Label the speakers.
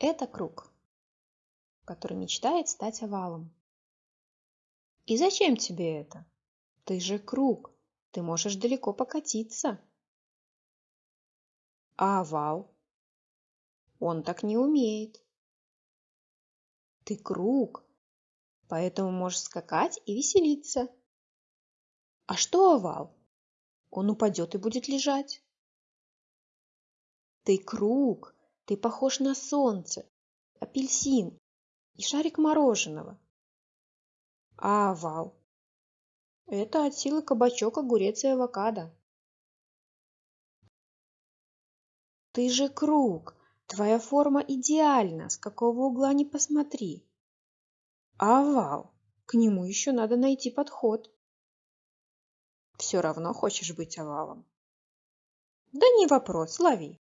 Speaker 1: Это круг, который мечтает стать овалом. И зачем тебе это? Ты же круг, ты можешь далеко покатиться. А овал? Он так не умеет. Ты круг, поэтому можешь скакать и веселиться. А что овал? Он упадет и будет лежать. Ты круг, ты похож на солнце, апельсин и шарик мороженого. А овал? Это от силы кабачок, огурец и авокадо. Ты же круг, твоя форма идеальна, с какого угла ни посмотри. А овал? К нему еще надо найти подход. Все равно хочешь быть овалом? Да не вопрос, лови.